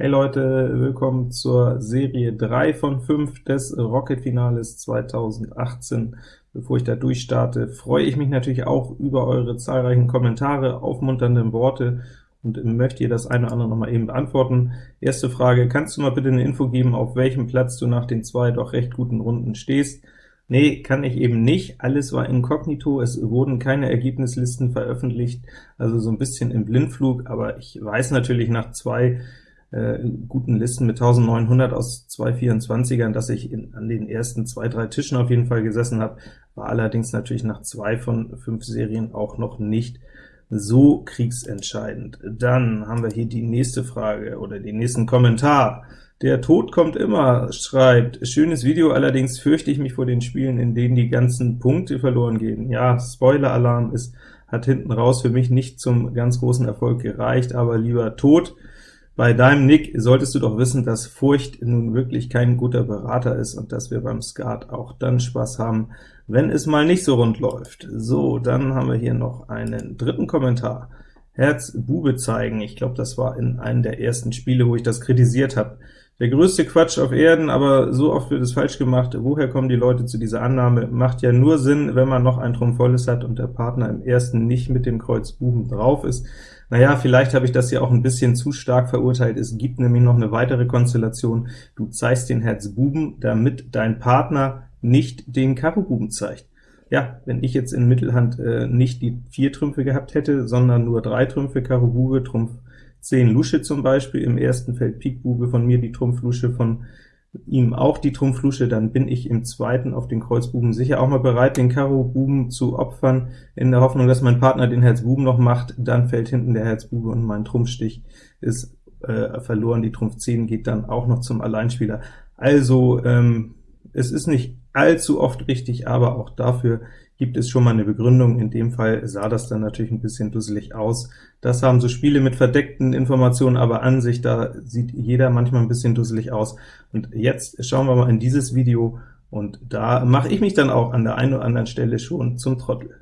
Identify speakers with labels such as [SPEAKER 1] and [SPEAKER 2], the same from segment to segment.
[SPEAKER 1] Hey Leute, willkommen zur Serie 3 von 5 des Rocket-Finales 2018. Bevor ich da durchstarte, freue ich mich natürlich auch über eure zahlreichen Kommentare, aufmunternde Worte und möchte ihr das eine oder andere noch mal eben beantworten. Erste Frage, kannst du mal bitte eine Info geben, auf welchem Platz du nach den zwei doch recht guten Runden stehst? Nee, kann ich eben nicht. Alles war inkognito, es wurden keine Ergebnislisten veröffentlicht, also so ein bisschen im Blindflug, aber ich weiß natürlich nach zwei äh, guten Listen mit 1900 aus 224ern, dass ich in, an den ersten zwei, drei Tischen auf jeden Fall gesessen habe, war allerdings natürlich nach zwei von fünf Serien auch noch nicht so kriegsentscheidend. Dann haben wir hier die nächste Frage oder den nächsten Kommentar. Der Tod kommt immer, schreibt, schönes Video, allerdings fürchte ich mich vor den Spielen, in denen die ganzen Punkte verloren gehen. Ja, Spoiler-Alarm ist hat hinten raus für mich nicht zum ganz großen Erfolg gereicht, aber lieber Tod, bei deinem Nick solltest du doch wissen, dass Furcht nun wirklich kein guter Berater ist und dass wir beim Skat auch dann Spaß haben, wenn es mal nicht so rund läuft. So, dann haben wir hier noch einen dritten Kommentar. Herz Bube zeigen, ich glaube, das war in einem der ersten Spiele, wo ich das kritisiert habe. Der größte Quatsch auf Erden, aber so oft wird es falsch gemacht. Woher kommen die Leute zu dieser Annahme? Macht ja nur Sinn, wenn man noch ein Trumpf volles hat und der Partner im ersten nicht mit dem Kreuz Buben drauf ist. Naja, vielleicht habe ich das ja auch ein bisschen zu stark verurteilt. Es gibt nämlich noch eine weitere Konstellation. Du zeigst den Herz Buben, damit dein Partner nicht den Karo Buben zeigt. Ja, wenn ich jetzt in Mittelhand äh, nicht die vier Trümpfe gehabt hätte, sondern nur drei Trümpfe, Karo Bube, Trumpf 10 Lusche zum Beispiel, im ersten Feld Pik Bube von mir, die Trumpf Lusche von ihm auch die Trumpflusche, dann bin ich im zweiten auf den Kreuzbuben sicher auch mal bereit, den Karo-Buben zu opfern, in der Hoffnung, dass mein Partner den Herz-Buben noch macht, dann fällt hinten der Herz-Bube und mein Trumpfstich ist äh, verloren, die Trumpf 10 geht dann auch noch zum Alleinspieler. Also, ähm, es ist nicht allzu oft richtig, aber auch dafür gibt es schon mal eine Begründung. In dem Fall sah das dann natürlich ein bisschen dusselig aus. Das haben so Spiele mit verdeckten Informationen, aber an sich, da sieht jeder manchmal ein bisschen dusselig aus. Und jetzt schauen wir mal in dieses Video, und da mache ich mich dann auch an der einen oder anderen Stelle schon zum Trottel.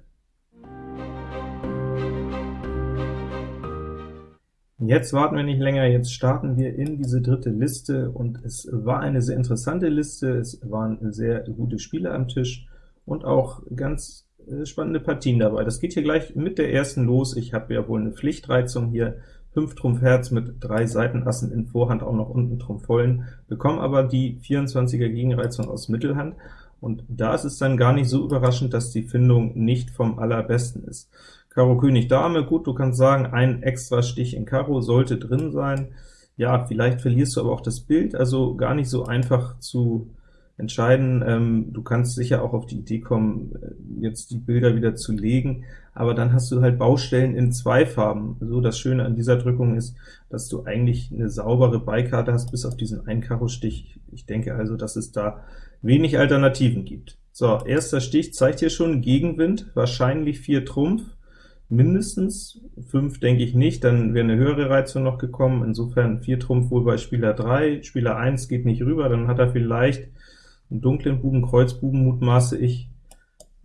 [SPEAKER 1] Jetzt warten wir nicht länger, jetzt starten wir in diese dritte Liste, und es war eine sehr interessante Liste, es waren sehr gute Spiele am Tisch, und auch ganz äh, spannende Partien dabei. Das geht hier gleich mit der ersten los. Ich habe ja wohl eine Pflichtreizung hier, 5 Trumpf Herz mit drei Seitenassen in Vorhand, auch noch unten Trumpf vollen, bekomme aber die 24er Gegenreizung aus Mittelhand, und da ist es dann gar nicht so überraschend, dass die Findung nicht vom allerbesten ist. Karo König Dame, gut, du kannst sagen, ein extra Stich in Karo sollte drin sein. Ja, vielleicht verlierst du aber auch das Bild, also gar nicht so einfach zu entscheiden. Ähm, du kannst sicher auch auf die Idee kommen, äh, jetzt die Bilder wieder zu legen, aber dann hast du halt Baustellen in zwei Farben. So das Schöne an dieser Drückung ist, dass du eigentlich eine saubere Beikarte hast, bis auf diesen einen Karo-Stich. Ich denke also, dass es da wenig Alternativen gibt. So, erster Stich zeigt hier schon Gegenwind, wahrscheinlich 4 Trumpf, mindestens 5 denke ich nicht, dann wäre eine höhere Reizung noch gekommen, insofern 4 Trumpf wohl bei Spieler 3, Spieler 1 geht nicht rüber, dann hat er vielleicht einen dunklen Buben, Kreuzbuben mutmaße ich.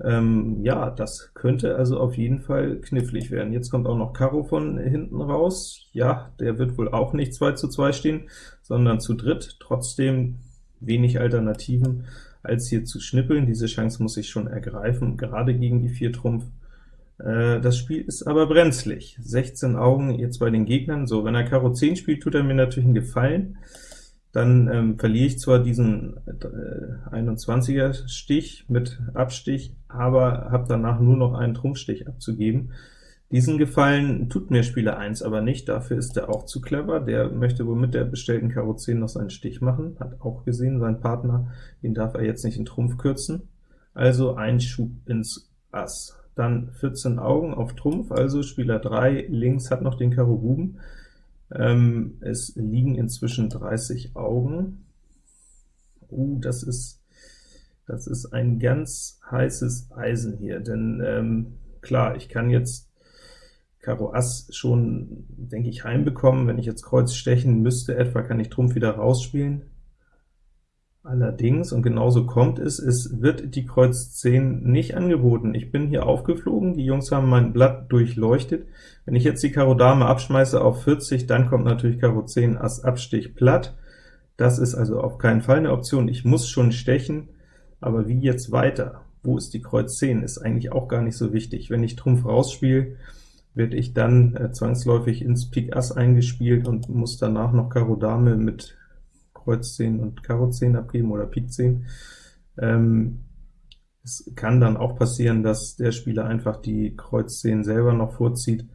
[SPEAKER 1] Ähm, ja, das könnte also auf jeden Fall knifflig werden. Jetzt kommt auch noch Karo von hinten raus. Ja, der wird wohl auch nicht 2 zu 2 stehen, sondern zu dritt. Trotzdem wenig Alternativen, als hier zu schnippeln. Diese Chance muss ich schon ergreifen, gerade gegen die 4 Trumpf. Äh, das Spiel ist aber brenzlig. 16 Augen jetzt bei den Gegnern. So, wenn er Karo 10 spielt, tut er mir natürlich einen Gefallen dann ähm, verliere ich zwar diesen äh, 21er Stich mit Abstich, aber habe danach nur noch einen Trumpfstich abzugeben. Diesen Gefallen tut mir Spieler 1 aber nicht, dafür ist er auch zu clever, der möchte wohl mit der bestellten Karo 10 noch seinen Stich machen, hat auch gesehen, sein Partner, den darf er jetzt nicht in Trumpf kürzen, also ein Schub ins Ass. Dann 14 Augen auf Trumpf, also Spieler 3 links hat noch den Karo Buben, ähm, es liegen inzwischen 30 Augen. Uh, das ist, das ist ein ganz heißes Eisen hier, denn ähm, klar, ich kann jetzt Karo Ass schon, denke ich, heimbekommen. Wenn ich jetzt Kreuz stechen müsste etwa, kann ich Trumpf wieder rausspielen. Allerdings, und genauso kommt es, es wird die Kreuz 10 nicht angeboten. Ich bin hier aufgeflogen, die Jungs haben mein Blatt durchleuchtet. Wenn ich jetzt die Karo Dame abschmeiße auf 40, dann kommt natürlich Karo 10 Ass Abstich platt. Das ist also auf keinen Fall eine Option. Ich muss schon stechen, aber wie jetzt weiter? Wo ist die Kreuz 10? Ist eigentlich auch gar nicht so wichtig. Wenn ich Trumpf rausspiele, werde ich dann äh, zwangsläufig ins Pik Ass eingespielt und muss danach noch Karo Dame mit Kreuz 10 und Karo 10 abgeben oder Pik 10. Ähm, es kann dann auch passieren, dass der Spieler einfach die Kreuz 10 selber noch vorzieht,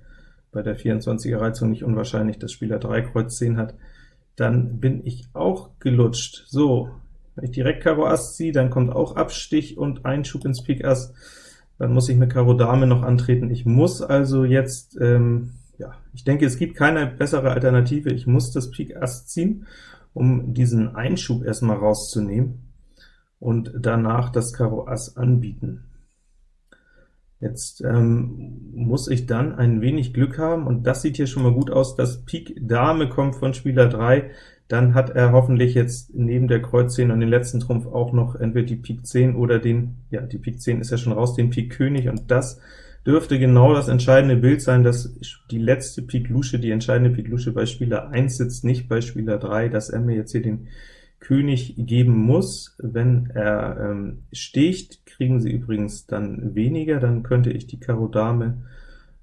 [SPEAKER 1] bei der 24er Reizung nicht unwahrscheinlich, dass Spieler 3 Kreuz 10 hat, dann bin ich auch gelutscht. So, wenn ich direkt Karo Ass ziehe, dann kommt auch Abstich und Einschub ins Pik Ass, dann muss ich mit Karo Dame noch antreten. Ich muss also jetzt, ähm, ja, ich denke, es gibt keine bessere Alternative, ich muss das Pik Ass ziehen, um diesen Einschub erstmal rauszunehmen und danach das Karo Ass anbieten. Jetzt ähm, muss ich dann ein wenig Glück haben, und das sieht hier schon mal gut aus, dass Pik Dame kommt von Spieler 3, dann hat er hoffentlich jetzt neben der Kreuz 10 und den letzten Trumpf auch noch entweder die Pik 10 oder den, ja, die Pik 10 ist ja schon raus, den Pik König, und das dürfte genau das entscheidende Bild sein, dass die letzte Pik Lusche, die entscheidende Pik Lusche bei Spieler 1 sitzt, nicht bei Spieler 3, dass er mir jetzt hier den König geben muss. Wenn er ähm, sticht, kriegen sie übrigens dann weniger, dann könnte ich die Karo Dame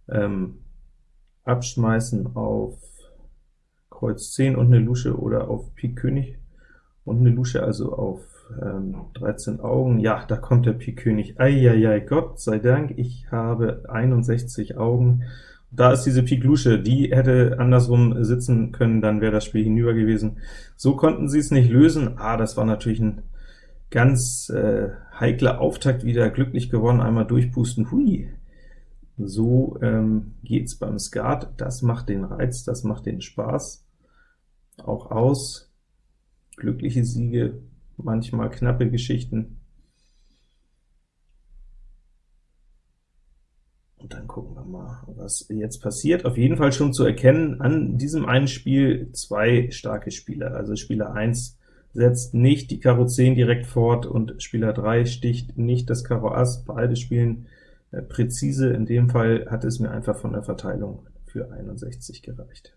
[SPEAKER 1] ähm, abschmeißen auf Kreuz 10 und eine Lusche oder auf Pik König und eine Lusche, also auf ähm, 13 Augen. Ja, da kommt der Pik König. Eieiei, Gott sei Dank, ich habe 61 Augen. Da ist diese Pik Lusche, die hätte andersrum sitzen können, dann wäre das Spiel hinüber gewesen. So konnten sie es nicht lösen. Ah, das war natürlich ein ganz äh, heikler Auftakt wieder, glücklich gewonnen, einmal durchpusten, hui. So ähm, geht's beim Skat, das macht den Reiz, das macht den Spaß auch aus. Glückliche Siege, manchmal knappe Geschichten. Und dann gucken wir mal, was jetzt passiert. Auf jeden Fall schon zu erkennen, an diesem einen Spiel zwei starke Spieler. Also Spieler 1 setzt nicht die Karo 10 direkt fort, und Spieler 3 sticht nicht das Karo Ass. Beide spielen äh, präzise. In dem Fall hat es mir einfach von der Verteilung für 61 gereicht.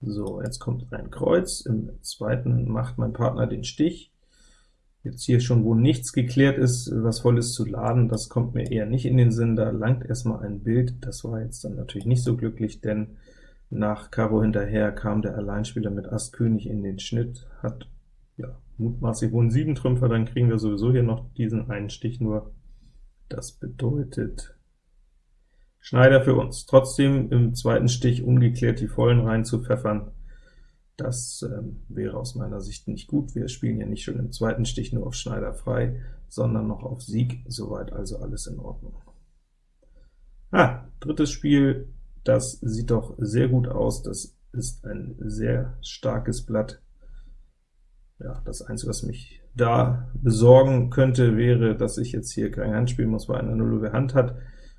[SPEAKER 1] So, jetzt kommt ein Kreuz, im zweiten macht mein Partner den Stich. Jetzt hier schon, wo nichts geklärt ist, was voll ist zu laden, das kommt mir eher nicht in den Sinn, da langt erstmal ein Bild. Das war jetzt dann natürlich nicht so glücklich, denn nach Karo hinterher kam der Alleinspieler mit Ass König in den Schnitt, hat ja mutmaßlich wohl einen 7 Trümpfer, dann kriegen wir sowieso hier noch diesen einen Stich nur. Das bedeutet Schneider für uns. Trotzdem im zweiten Stich ungeklärt die Vollen rein zu pfeffern, das ähm, wäre aus meiner Sicht nicht gut. Wir spielen ja nicht schon im zweiten Stich nur auf Schneider frei, sondern noch auf Sieg, soweit also alles in Ordnung. Ah, drittes Spiel, das sieht doch sehr gut aus, das ist ein sehr starkes Blatt. Ja, das Einzige, was mich da besorgen könnte, wäre, dass ich jetzt hier kein Hand spielen muss, weil eine Hand hat.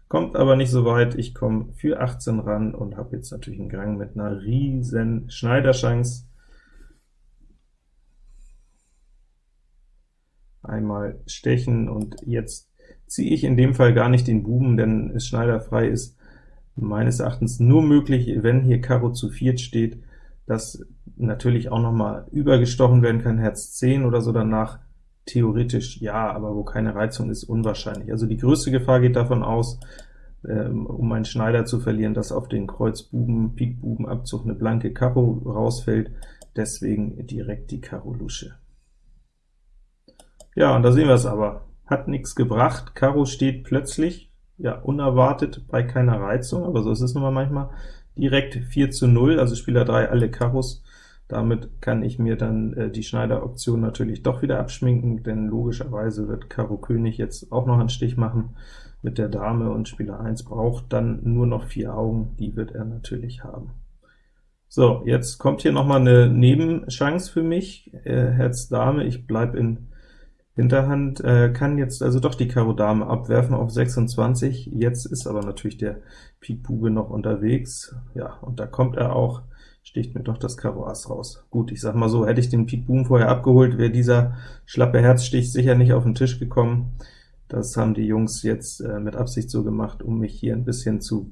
[SPEAKER 1] Kommt aber nicht so weit, ich komme für 18 ran und habe jetzt natürlich einen Gang mit einer riesen Schneiderchance. Einmal stechen, und jetzt ziehe ich in dem Fall gar nicht den Buben, denn es schneiderfrei ist meines Erachtens nur möglich, wenn hier Karo zu viert steht, dass natürlich auch noch mal übergestochen werden kann, Herz 10 oder so danach, Theoretisch ja, aber wo keine Reizung ist, unwahrscheinlich. Also die größte Gefahr geht davon aus, ähm, um einen Schneider zu verlieren, dass auf den Kreuzbuben, Pikbubenabzug eine blanke Karo rausfällt, deswegen direkt die Karo Lusche. Ja, und da sehen wir es aber. Hat nichts gebracht, Karo steht plötzlich, ja, unerwartet bei keiner Reizung, aber so ist es nun mal manchmal, direkt 4 zu 0, also Spieler 3 alle Karos, damit kann ich mir dann äh, die Schneider-Option natürlich doch wieder abschminken, denn logischerweise wird Karo König jetzt auch noch einen Stich machen mit der Dame, und Spieler 1 braucht dann nur noch vier Augen, die wird er natürlich haben. So, jetzt kommt hier noch mal eine Nebenchance für mich, äh, Herz Dame, ich bleibe in Hinterhand äh, kann jetzt also doch die Karo Dame abwerfen auf 26, jetzt ist aber natürlich der Pik Bube noch unterwegs, ja, und da kommt er auch, sticht mir doch das Karo Ass raus. Gut, ich sag mal so, hätte ich den Pik Buben vorher abgeholt, wäre dieser schlappe Herzstich sicher nicht auf den Tisch gekommen. Das haben die Jungs jetzt äh, mit Absicht so gemacht, um mich hier ein bisschen zu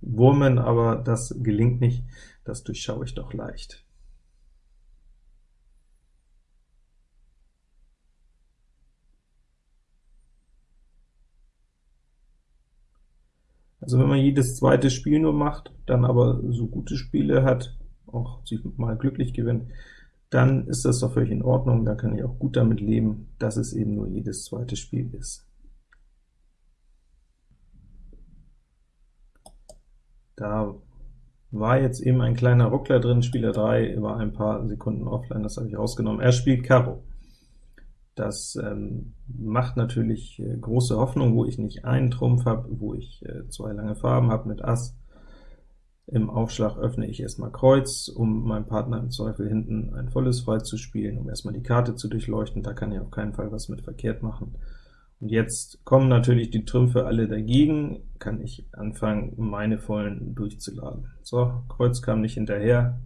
[SPEAKER 1] wurmen, aber das gelingt nicht, das durchschaue ich doch leicht. Also wenn man jedes zweite Spiel nur macht, dann aber so gute Spiele hat, auch sich mal glücklich gewinnt, dann ist das doch völlig in Ordnung, da kann ich auch gut damit leben, dass es eben nur jedes zweite Spiel ist. Da war jetzt eben ein kleiner Ruckler drin, Spieler 3 war ein paar Sekunden offline, das habe ich rausgenommen. Er spielt Karo. Das ähm, macht natürlich äh, große Hoffnung, wo ich nicht einen Trumpf habe, wo ich äh, zwei lange Farben habe mit Ass. Im Aufschlag öffne ich erstmal Kreuz, um meinem Partner im Zweifel hinten ein volles frei zu spielen, um erstmal die Karte zu durchleuchten, da kann ich auf keinen Fall was mit verkehrt machen. Und jetzt kommen natürlich die Trümpfe alle dagegen, kann ich anfangen, meine vollen durchzuladen. So, Kreuz kam nicht hinterher,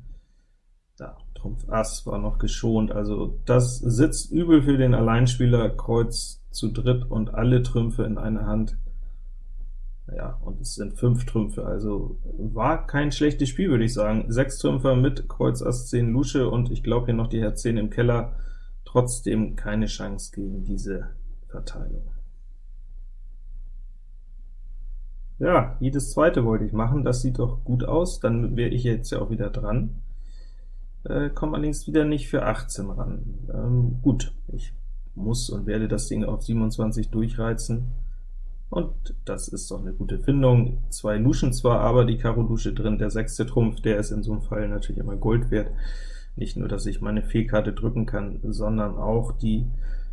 [SPEAKER 1] da, Trumpf Ass war noch geschont, also das sitzt übel für den Alleinspieler, Kreuz zu dritt und alle Trümpfe in einer Hand. Ja, und es sind fünf Trümpfe, also war kein schlechtes Spiel, würde ich sagen. Sechs Trümpfer mit Kreuz Ass 10 Lusche, und ich glaube hier noch die Herz 10 im Keller, trotzdem keine Chance gegen diese Verteilung. Ja, jedes zweite wollte ich machen, das sieht doch gut aus, dann wäre ich jetzt ja auch wieder dran äh, komme allerdings wieder nicht für 18 ran. Ähm, gut, ich muss und werde das Ding auf 27 durchreizen, und das ist doch eine gute Findung. Zwei Luschen zwar, aber die Karo Lusche drin, der sechste Trumpf, der ist in so einem Fall natürlich immer Gold wert. Nicht nur, dass ich meine Fehlkarte drücken kann, sondern auch die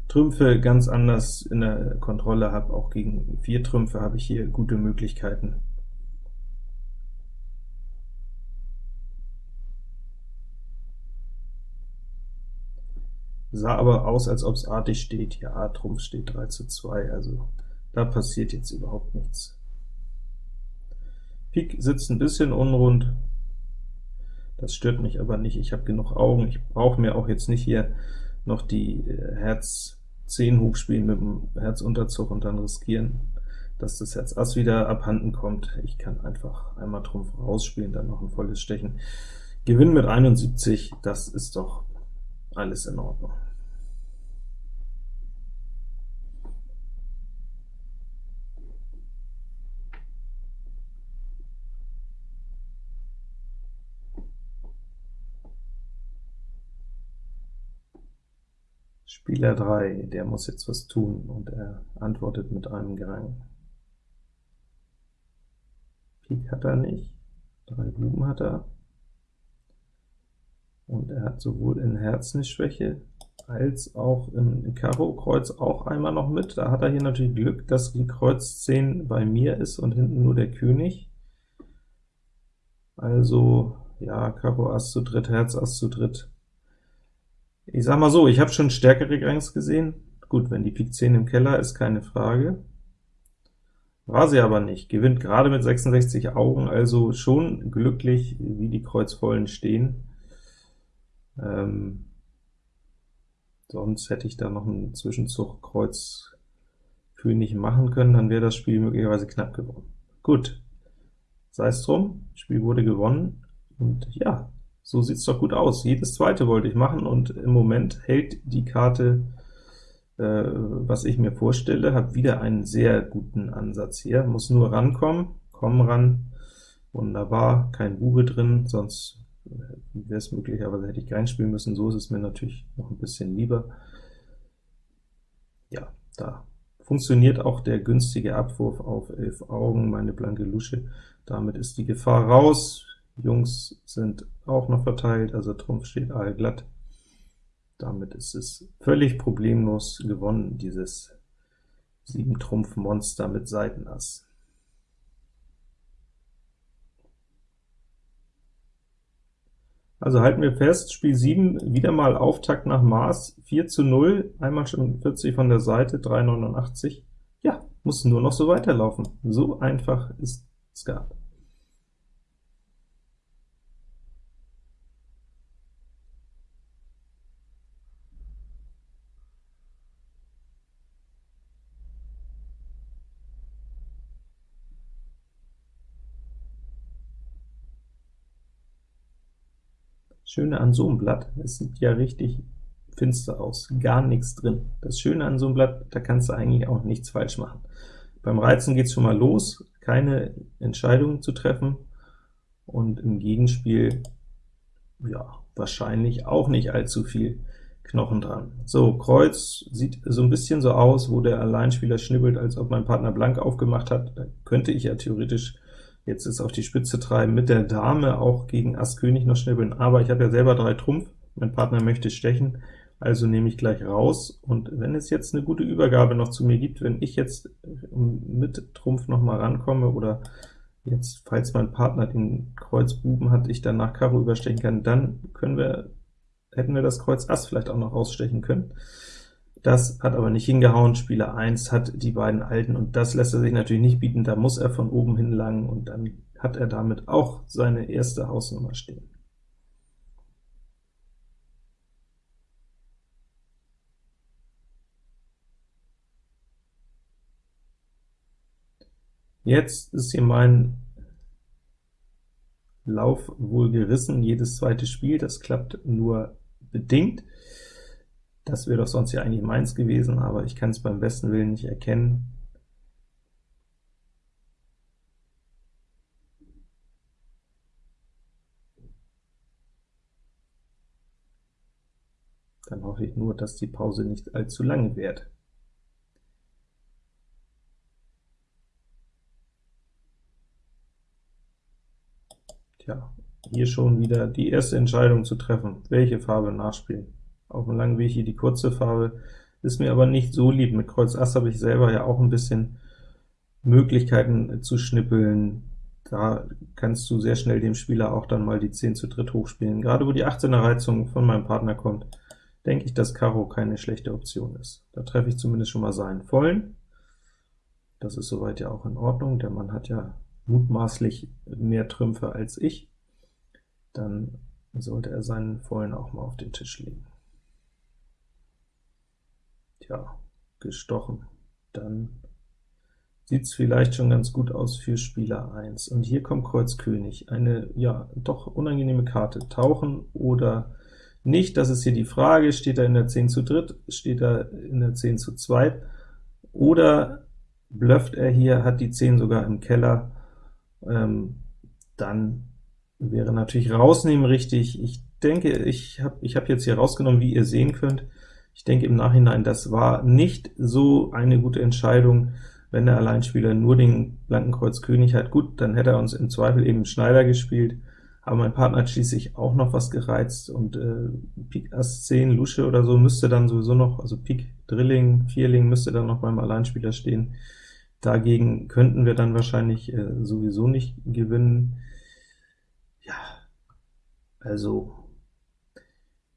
[SPEAKER 1] Trümpfe ganz anders in der Kontrolle habe. Auch gegen vier Trümpfe habe ich hier gute Möglichkeiten. Sah aber aus, als ob es artig steht. Ja, Trumpf steht 3 zu 2, also da passiert jetzt überhaupt nichts. Pik sitzt ein bisschen unrund, das stört mich aber nicht, ich habe genug Augen, ich brauche mir auch jetzt nicht hier noch die äh, Herz 10 hochspielen mit dem Herzunterzug und dann riskieren, dass das Herz Ass wieder abhanden kommt. Ich kann einfach einmal Trumpf rausspielen, dann noch ein volles Stechen. Gewinn mit 71, das ist doch alles in Ordnung. Spieler 3, der muss jetzt was tun, und er antwortet mit einem Gerang. Pik hat er nicht, drei Buben hat er, und er hat sowohl in Herz eine Schwäche, als auch in Karo Kreuz auch einmal noch mit. Da hat er hier natürlich Glück, dass die Kreuz 10 bei mir ist und hinten nur der König. Also, ja, Karo Ass zu dritt, Herz Ass zu dritt, ich sag mal so, ich habe schon stärkere Grangs gesehen. Gut, wenn die Pik 10 im Keller ist, keine Frage. War sie aber nicht, gewinnt gerade mit 66 Augen, also schon glücklich, wie die Kreuzvollen stehen. Ähm, sonst hätte ich da noch einen Zwischenzug Kreuz König machen können, dann wäre das Spiel möglicherweise knapp gewonnen. Gut, sei es drum, Spiel wurde gewonnen, und ja, so sieht's doch gut aus. Jedes zweite wollte ich machen, und im Moment hält die Karte, äh, was ich mir vorstelle, habe wieder einen sehr guten Ansatz hier, muss nur rankommen, kommen ran, wunderbar, kein Bube drin, sonst wäre es möglicherweise hätte ich kein spielen müssen, so ist es mir natürlich noch ein bisschen lieber. Ja, da funktioniert auch der günstige Abwurf auf 11 Augen, meine blanke Lusche, damit ist die Gefahr raus, Jungs sind auch noch verteilt, also Trumpf steht allglatt. Damit ist es völlig problemlos gewonnen, dieses 7-Trumpf-Monster mit Seitenass. Also halten wir fest, Spiel 7, wieder mal Auftakt nach Maß, 4 zu 0, einmal schon 40 von der Seite, 3,89. Ja, muss nur noch so weiterlaufen. So einfach ist Skat. Schöne an so einem Blatt, es sieht ja richtig finster aus, gar nichts drin. Das Schöne an so einem Blatt, da kannst du eigentlich auch nichts falsch machen. Beim Reizen geht es schon mal los, keine Entscheidungen zu treffen, und im Gegenspiel, ja, wahrscheinlich auch nicht allzu viel Knochen dran. So, Kreuz sieht so ein bisschen so aus, wo der Alleinspieler schnibbelt, als ob mein Partner blank aufgemacht hat. Da könnte ich ja theoretisch jetzt es auf die Spitze treiben, mit der Dame auch gegen Ass König noch schnibbeln, aber ich habe ja selber drei Trumpf, mein Partner möchte stechen, also nehme ich gleich raus, und wenn es jetzt eine gute Übergabe noch zu mir gibt, wenn ich jetzt mit Trumpf noch mal rankomme, oder jetzt, falls mein Partner den Kreuz Buben hat, ich dann nach Karo überstechen kann, dann können wir, hätten wir das Kreuz Ass vielleicht auch noch rausstechen können. Das hat aber nicht hingehauen, Spieler 1 hat die beiden Alten, und das lässt er sich natürlich nicht bieten, da muss er von oben hinlangen, und dann hat er damit auch seine erste Hausnummer stehen. Jetzt ist hier mein Lauf wohl gerissen, jedes zweite Spiel, das klappt nur bedingt. Das wäre doch sonst ja eigentlich meins gewesen, aber ich kann es beim besten Willen nicht erkennen. Dann hoffe ich nur, dass die Pause nicht allzu lange währt. Tja, hier schon wieder die erste Entscheidung zu treffen, welche Farbe nachspielen. Auf dem langen Weg hier die kurze Farbe, ist mir aber nicht so lieb. Mit Kreuz Ass habe ich selber ja auch ein bisschen Möglichkeiten zu schnippeln. Da kannst du sehr schnell dem Spieler auch dann mal die 10 zu dritt hochspielen. Gerade wo die 18er Reizung von meinem Partner kommt, denke ich, dass Karo keine schlechte Option ist. Da treffe ich zumindest schon mal seinen vollen. Das ist soweit ja auch in Ordnung, der Mann hat ja mutmaßlich mehr Trümpfe als ich, dann sollte er seinen vollen auch mal auf den Tisch legen. Tja, gestochen. Dann sieht es vielleicht schon ganz gut aus für Spieler 1. Und hier kommt Kreuz König, eine ja doch unangenehme Karte. Tauchen oder nicht, das ist hier die Frage, steht er in der 10 zu dritt, steht er in der 10 zu zweit, oder blufft er hier, hat die 10 sogar im Keller, ähm, dann wäre natürlich rausnehmen richtig. Ich denke, ich habe ich hab jetzt hier rausgenommen, wie ihr sehen könnt. Ich denke im Nachhinein, das war nicht so eine gute Entscheidung, wenn der Alleinspieler nur den blanken Kreuz König hat. Gut, dann hätte er uns im Zweifel eben Schneider gespielt, aber mein Partner hat schließlich auch noch was gereizt, und äh, Pik Ass 10, Lusche oder so müsste dann sowieso noch, also Pik Drilling, Vierling müsste dann noch beim Alleinspieler stehen. Dagegen könnten wir dann wahrscheinlich äh, sowieso nicht gewinnen. Ja, also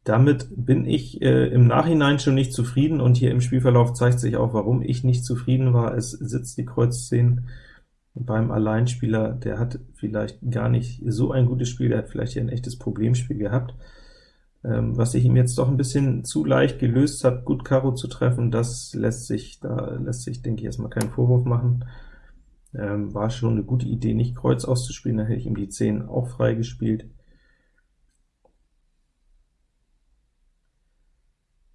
[SPEAKER 1] damit bin ich äh, im Nachhinein schon nicht zufrieden, und hier im Spielverlauf zeigt sich auch, warum ich nicht zufrieden war. Es sitzt die Kreuz 10 beim Alleinspieler, der hat vielleicht gar nicht so ein gutes Spiel, der hat vielleicht hier ein echtes Problemspiel gehabt. Ähm, was ich ihm jetzt doch ein bisschen zu leicht gelöst habe, gut Karo zu treffen, das lässt sich, da lässt sich, denke ich, erstmal keinen Vorwurf machen. Ähm, war schon eine gute Idee, nicht Kreuz auszuspielen, da hätte ich ihm die 10 auch frei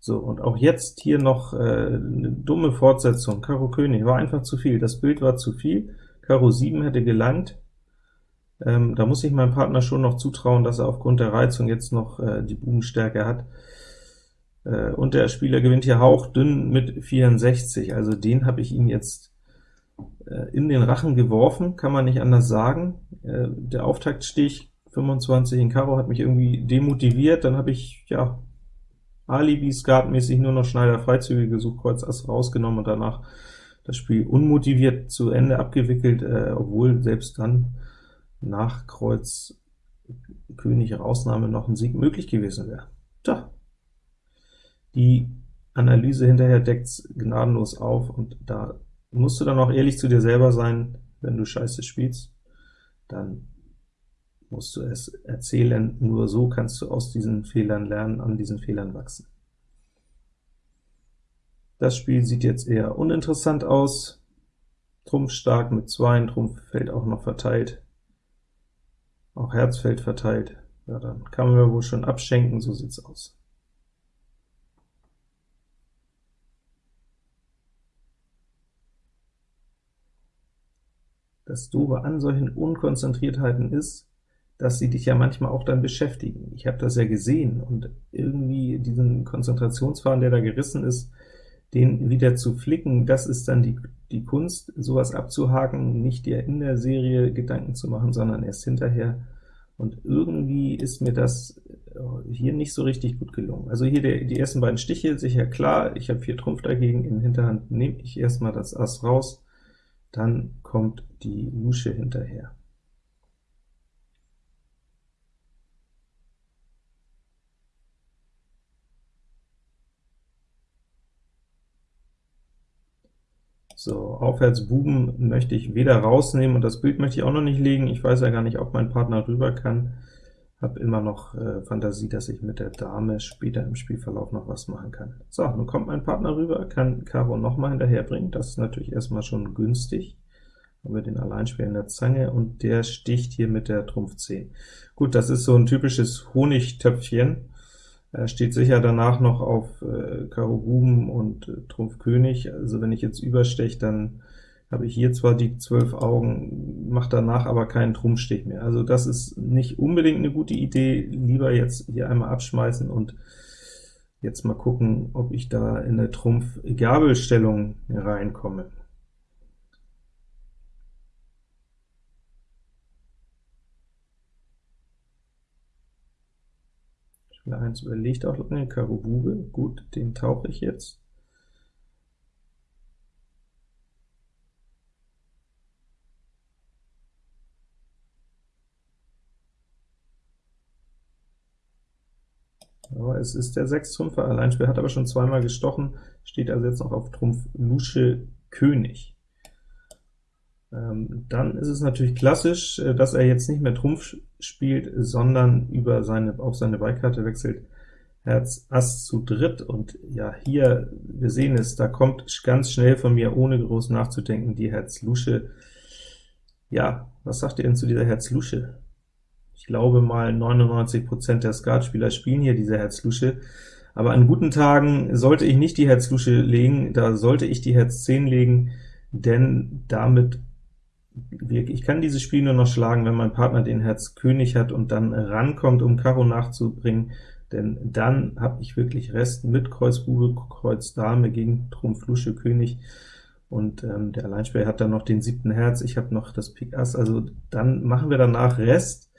[SPEAKER 1] So, und auch jetzt hier noch äh, eine dumme Fortsetzung. Karo König war einfach zu viel, das Bild war zu viel, Karo 7 hätte gelangt, ähm, da muss ich meinem Partner schon noch zutrauen, dass er aufgrund der Reizung jetzt noch äh, die Bubenstärke hat. Äh, und der Spieler gewinnt hier hauchdünn mit 64, also den habe ich ihm jetzt äh, in den Rachen geworfen, kann man nicht anders sagen. Äh, der Auftaktstich 25 in Karo hat mich irgendwie demotiviert, dann habe ich, ja, Alibi-Skatmäßig nur noch Schneider-Freizüge gesucht, Kreuz Ass rausgenommen und danach das Spiel unmotiviert zu Ende abgewickelt, äh, obwohl selbst dann nach Kreuz König Rausnahme noch ein Sieg möglich gewesen wäre. Tja, die Analyse hinterher deckt's gnadenlos auf, und da musst du dann auch ehrlich zu dir selber sein, wenn du Scheiße spielst, dann musst du es erzählen, nur so kannst du aus diesen Fehlern lernen, an diesen Fehlern wachsen. Das Spiel sieht jetzt eher uninteressant aus, Trumpf stark mit 2, Trumpf fällt auch noch verteilt, auch Herz fällt verteilt, ja, dann kann man wohl schon abschenken, so sieht's aus. Das Doofe an solchen Unkonzentriertheiten ist, dass sie dich ja manchmal auch dann beschäftigen. Ich habe das ja gesehen, und irgendwie diesen Konzentrationsfaden, der da gerissen ist, den wieder zu flicken, das ist dann die, die Kunst, sowas abzuhaken, nicht dir in der Serie Gedanken zu machen, sondern erst hinterher. Und irgendwie ist mir das äh, hier nicht so richtig gut gelungen. Also hier der, die ersten beiden Stiche, sicher klar, ich habe vier Trumpf dagegen, in Hinterhand nehme ich erstmal das Ass raus, dann kommt die Lusche hinterher. So, aufwärts Buben möchte ich weder rausnehmen, und das Bild möchte ich auch noch nicht legen. Ich weiß ja gar nicht, ob mein Partner rüber kann. Habe immer noch äh, Fantasie, dass ich mit der Dame später im Spielverlauf noch was machen kann. So, nun kommt mein Partner rüber, kann Karo nochmal hinterherbringen. Das ist natürlich erstmal schon günstig. Haben wir den Alleinspieler in der Zange, und der sticht hier mit der Trumpf 10. Gut, das ist so ein typisches Honigtöpfchen. Er steht sicher danach noch auf äh, Karo Buben und äh, Trumpf König, also wenn ich jetzt übersteche, dann habe ich hier zwar die 12 Augen, macht danach aber keinen Trumpfstich mehr. Also das ist nicht unbedingt eine gute Idee, lieber jetzt hier einmal abschmeißen und jetzt mal gucken, ob ich da in eine Trumpf-Gabelstellung reinkomme. Spieler 1 überlegt auch lange, Karo Bube, gut, den tauche ich jetzt. Aber es ist der 6 Trumpfer Alleinspieler, hat aber schon zweimal gestochen, steht also jetzt noch auf Trumpf Lusche König. Ähm, dann ist es natürlich klassisch, äh, dass er jetzt nicht mehr Trumpf spielt, sondern über seine, auf seine Beikarte wechselt, Herz Ass zu dritt, und ja, hier, wir sehen es, da kommt ganz schnell von mir, ohne groß nachzudenken, die Herz Lusche. Ja, was sagt ihr denn zu dieser Herz Lusche? Ich glaube mal, 99% der Skatspieler spielen hier diese Herz Lusche, aber an guten Tagen sollte ich nicht die Herz Lusche legen, da sollte ich die Herz 10 legen, denn damit ich kann dieses Spiel nur noch schlagen, wenn mein Partner den Herz König hat und dann rankommt, um Karo nachzubringen, denn dann habe ich wirklich Rest mit Kreuz Bube, Kreuz Dame gegen Trumpf Lusche König, und ähm, der Alleinspieler hat dann noch den siebten Herz, ich habe noch das Pik Ass, also dann machen wir danach Rest,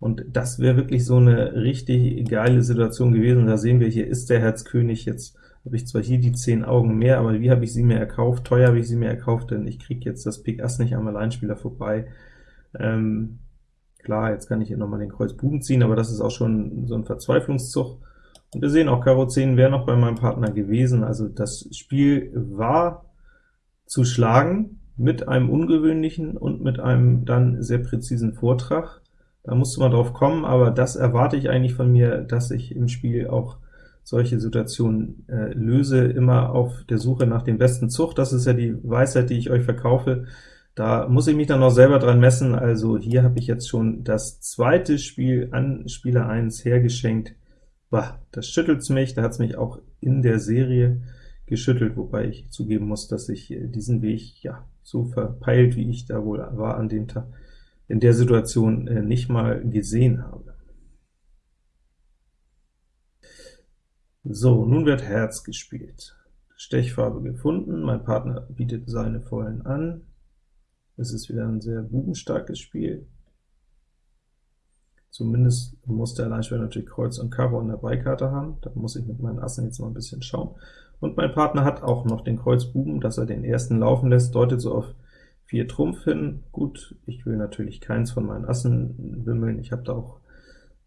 [SPEAKER 1] und das wäre wirklich so eine richtig geile Situation gewesen. Da sehen wir, hier ist der Herz König jetzt habe ich zwar hier die 10 Augen mehr, aber wie habe ich sie mir erkauft? Teuer habe ich sie mir erkauft, denn ich kriege jetzt das Pik Ass nicht am Alleinspieler vorbei. Ähm, klar, jetzt kann ich hier nochmal den Kreuz Buben ziehen, aber das ist auch schon so ein Verzweiflungszug. Und wir sehen auch, Karo 10 wäre noch bei meinem Partner gewesen, also das Spiel war zu schlagen, mit einem ungewöhnlichen und mit einem dann sehr präzisen Vortrag. Da musste man drauf kommen, aber das erwarte ich eigentlich von mir, dass ich im Spiel auch solche Situationen äh, löse, immer auf der Suche nach dem besten Zug. Das ist ja die Weisheit, die ich euch verkaufe. Da muss ich mich dann noch selber dran messen, also hier habe ich jetzt schon das zweite Spiel an Spieler 1 hergeschenkt. Bah, das schüttelt's mich, da hat's mich auch in der Serie geschüttelt, wobei ich zugeben muss, dass ich äh, diesen Weg, ja, so verpeilt, wie ich da wohl war an dem Tag, in der Situation äh, nicht mal gesehen habe. So, nun wird Herz gespielt. Stechfarbe gefunden, mein Partner bietet seine Vollen an. Es ist wieder ein sehr bubenstarkes Spiel. Zumindest muss der Alleinspieler natürlich Kreuz und Karo in der Beikarte haben. Da muss ich mit meinen Assen jetzt mal ein bisschen schauen. Und mein Partner hat auch noch den Kreuz Buben, dass er den ersten laufen lässt, deutet so auf 4 Trumpf hin. Gut, ich will natürlich keins von meinen Assen wimmeln. Ich habe da auch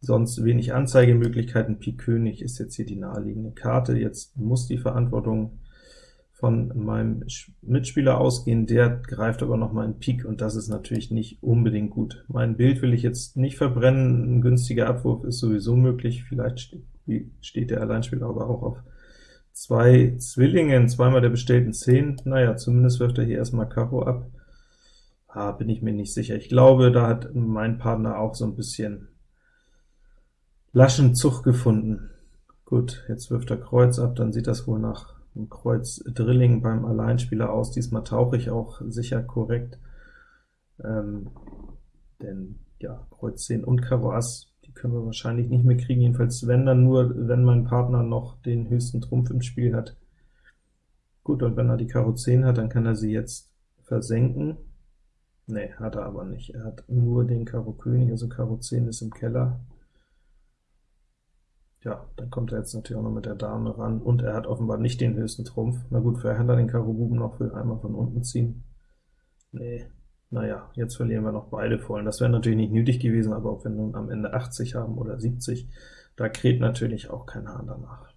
[SPEAKER 1] sonst wenig Anzeigemöglichkeiten. Pik König ist jetzt hier die naheliegende Karte. Jetzt muss die Verantwortung von meinem Mitspieler ausgehen, der greift aber noch mal in Pik, und das ist natürlich nicht unbedingt gut. Mein Bild will ich jetzt nicht verbrennen, ein günstiger Abwurf ist sowieso möglich, vielleicht steht der Alleinspieler aber auch auf zwei Zwillingen, zweimal der bestellten 10, naja, zumindest wirft er hier erstmal Karo ab. Ah, bin ich mir nicht sicher. Ich glaube, da hat mein Partner auch so ein bisschen laschen Zug gefunden. Gut, jetzt wirft er Kreuz ab, dann sieht das wohl nach Kreuz Drilling beim Alleinspieler aus. Diesmal tauche ich auch sicher korrekt, ähm, denn ja, Kreuz 10 und Karo Ass, die können wir wahrscheinlich nicht mehr kriegen, jedenfalls wenn dann nur, wenn mein Partner noch den höchsten Trumpf im Spiel hat. Gut, und wenn er die Karo 10 hat, dann kann er sie jetzt versenken. Ne, hat er aber nicht. Er hat nur den Karo König, also Karo 10 ist im Keller. Ja, dann kommt er jetzt natürlich auch noch mit der Dame ran, und er hat offenbar nicht den höchsten Trumpf. Na gut, für hat er den Karo Buben noch, will einmal von unten ziehen. Nee, naja, jetzt verlieren wir noch beide Vollen. Das wäre natürlich nicht nötig gewesen, aber wenn wir nun am Ende 80 haben oder 70, da kräht natürlich auch kein Hahn danach.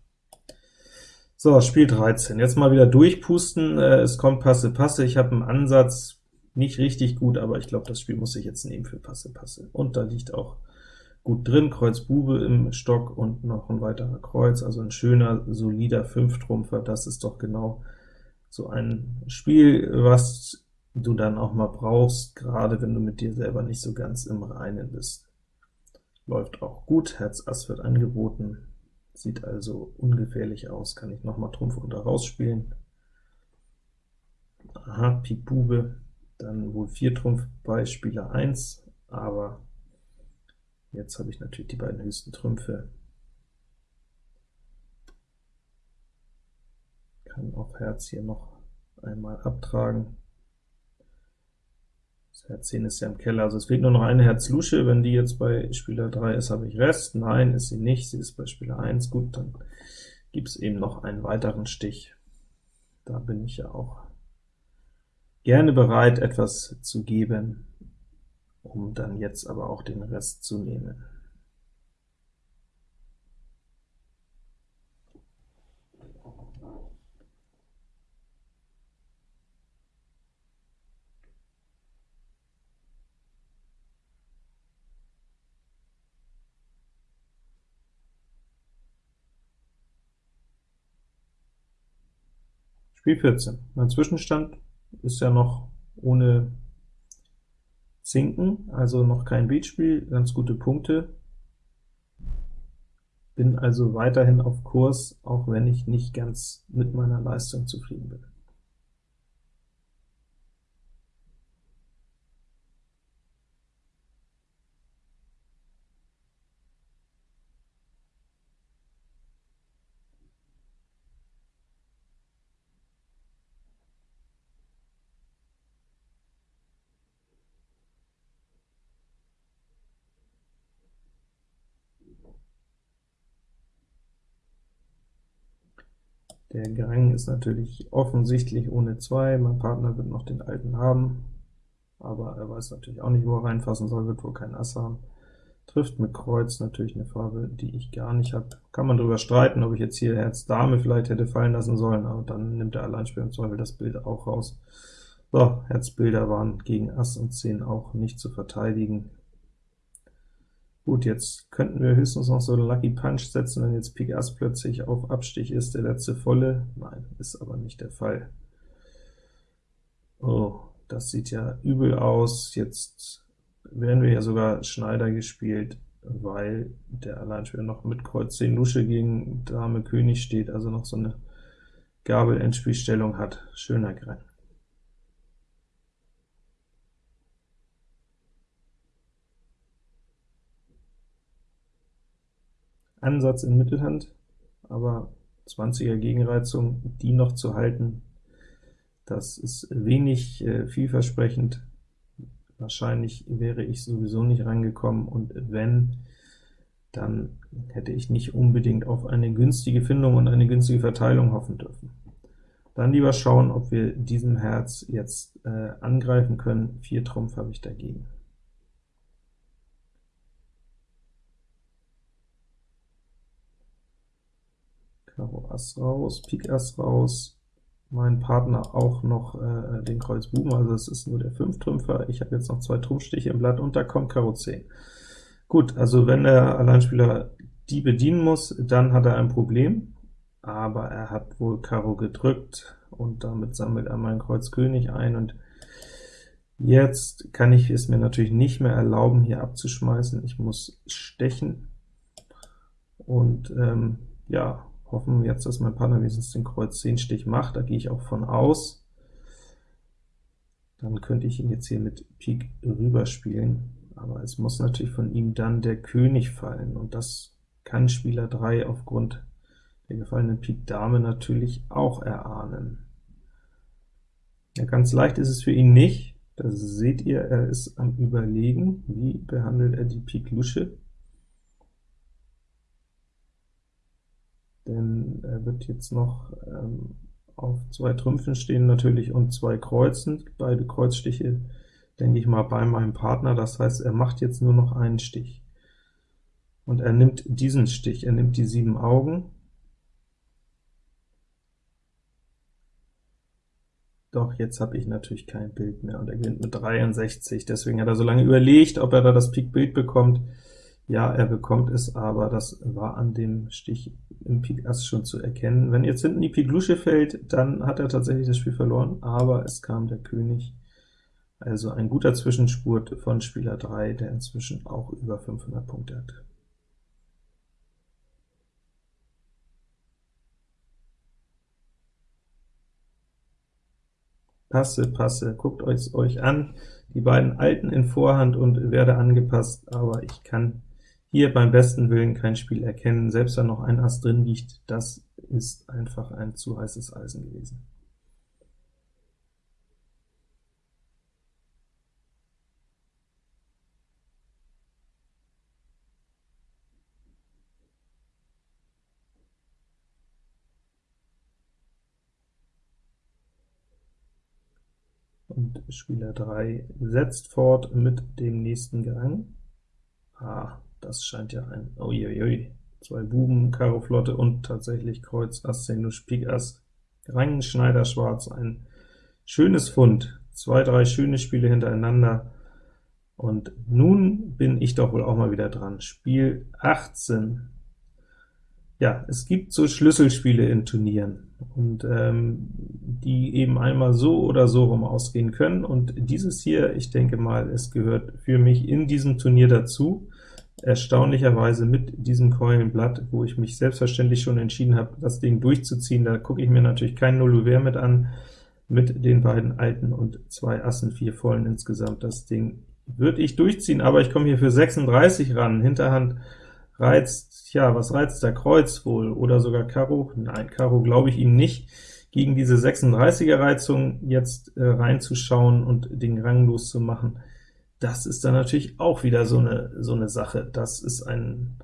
[SPEAKER 1] So, Spiel 13. Jetzt mal wieder durchpusten. Äh, es kommt Passe, Passe. Ich habe einen Ansatz, nicht richtig gut, aber ich glaube, das Spiel muss ich jetzt nehmen für Passe, Passe. Und da liegt auch gut drin, Kreuz Bube im Stock und noch ein weiterer Kreuz, also ein schöner, solider Fünftrumpfer, das ist doch genau so ein Spiel, was du dann auch mal brauchst, gerade wenn du mit dir selber nicht so ganz im Reinen bist. Läuft auch gut, Herz Ass wird angeboten, sieht also ungefährlich aus, kann ich noch mal Trumpf unter rausspielen. Aha, Pik Bube, dann wohl 4 Trumpf bei Spieler 1, aber Jetzt habe ich natürlich die beiden höchsten Trümpfe. Kann auf Herz hier noch einmal abtragen. Das Herz 10 ist ja im Keller, also es fehlt nur noch eine Herz-Lusche. Wenn die jetzt bei Spieler 3 ist, habe ich Rest. Nein, ist sie nicht, sie ist bei Spieler 1. Gut, dann gibt es eben noch einen weiteren Stich. Da bin ich ja auch gerne bereit, etwas zu geben um dann jetzt aber auch den Rest zu nehmen. Spiel 14. Mein Zwischenstand ist ja noch ohne sinken, also noch kein Beatspiel, ganz gute Punkte. Bin also weiterhin auf Kurs, auch wenn ich nicht ganz mit meiner Leistung zufrieden bin. Der Gang ist natürlich offensichtlich ohne 2, mein Partner wird noch den alten haben, aber er weiß natürlich auch nicht, wo er reinfassen soll, wird wohl kein Ass haben. Trifft mit Kreuz natürlich eine Farbe, die ich gar nicht habe. Kann man darüber streiten, ob ich jetzt hier Herz Dame vielleicht hätte fallen lassen sollen, aber dann nimmt der Alleinspieler im Zweifel das Bild auch raus. So, Herzbilder waren gegen Ass und 10 auch nicht zu verteidigen. Gut, jetzt könnten wir höchstens noch so einen Lucky Punch setzen, wenn jetzt Pik Ass plötzlich auf Abstich ist, der letzte volle. Nein, ist aber nicht der Fall. Oh, das sieht ja übel aus. Jetzt werden wir ja sogar Schneider gespielt, weil der Alleinspieler noch mit Kreuz 10 Lusche gegen Dame König steht, also noch so eine Gabel-Endspielstellung hat. Schöner Gren. Ansatz in Mittelhand, aber 20er Gegenreizung, die noch zu halten, das ist wenig äh, vielversprechend. Wahrscheinlich wäre ich sowieso nicht rangekommen, und wenn, dann hätte ich nicht unbedingt auf eine günstige Findung und eine günstige Verteilung hoffen dürfen. Dann lieber schauen, ob wir diesem Herz jetzt äh, angreifen können. Vier Trumpf habe ich dagegen. Karo Ass raus, Pik Ass raus, mein Partner auch noch äh, den Kreuz Buben, also es ist nur der 5-Trümpfer. Ich habe jetzt noch zwei Trumpfstiche im Blatt und da kommt Karo 10. Gut, also wenn der Alleinspieler die bedienen muss, dann hat er ein Problem, aber er hat wohl Karo gedrückt, und damit sammelt er mein Kreuz König ein, und jetzt kann ich es mir natürlich nicht mehr erlauben, hier abzuschmeißen. Ich muss stechen, und ähm, ja, hoffen jetzt, dass mein Partner wenigstens den Kreuz 10 Stich macht, da gehe ich auch von aus. Dann könnte ich ihn jetzt hier mit Pik rüberspielen, aber es muss natürlich von ihm dann der König fallen, und das kann Spieler 3 aufgrund der gefallenen Pik Dame natürlich auch erahnen. Ja, ganz leicht ist es für ihn nicht, das seht ihr, er ist am Überlegen, wie behandelt er die Pik Lusche. Denn er wird jetzt noch ähm, auf zwei Trümpfen stehen natürlich und zwei Kreuzen, beide Kreuzstiche, denke ich mal, bei meinem Partner, das heißt, er macht jetzt nur noch einen Stich. Und er nimmt diesen Stich, er nimmt die sieben Augen, Doch, jetzt habe ich natürlich kein Bild mehr, und er gewinnt mit 63, deswegen hat er so lange überlegt, ob er da das Pik-Bild bekommt. Ja, er bekommt es, aber das war an dem Stich im Pik Ass schon zu erkennen. Wenn jetzt hinten die Pik Lusche fällt, dann hat er tatsächlich das Spiel verloren, aber es kam der König. Also ein guter Zwischenspurt von Spieler 3, der inzwischen auch über 500 Punkte hat. Passe, passe, guckt euch euch an, die beiden Alten in Vorhand und werde angepasst, aber ich kann hier beim besten Willen kein Spiel erkennen, selbst wenn noch ein Ass drin liegt, das ist einfach ein zu heißes Eisen gewesen. Und Spieler 3 setzt fort mit dem nächsten Gang. Ah, das scheint ja ein, uiuiui, zwei Buben, Karo Flotte und tatsächlich Kreuz, Ass, 10, Nuss, Pik, Ass, Rang, Schneider, Schwarz, ein schönes Fund, zwei, drei schöne Spiele hintereinander, und nun bin ich doch wohl auch mal wieder dran. Spiel 18. Ja, es gibt so Schlüsselspiele in Turnieren, und ähm, die eben einmal so oder so rum ausgehen können, und dieses hier, ich denke mal, es gehört für mich in diesem Turnier dazu erstaunlicherweise mit diesem Keulenblatt, wo ich mich selbstverständlich schon entschieden habe, das Ding durchzuziehen. Da gucke ich mir natürlich kein Nullouvert mit an, mit den beiden Alten und zwei Assen, vier Vollen insgesamt. Das Ding würde ich durchziehen, aber ich komme hier für 36 ran. Hinterhand reizt, ja, was reizt der Kreuz wohl? Oder sogar Karo? Nein, Karo glaube ich ihm nicht. Gegen diese 36er Reizung jetzt äh, reinzuschauen und den Rang loszumachen, das ist dann natürlich auch wieder so eine, so eine Sache. Das ist ein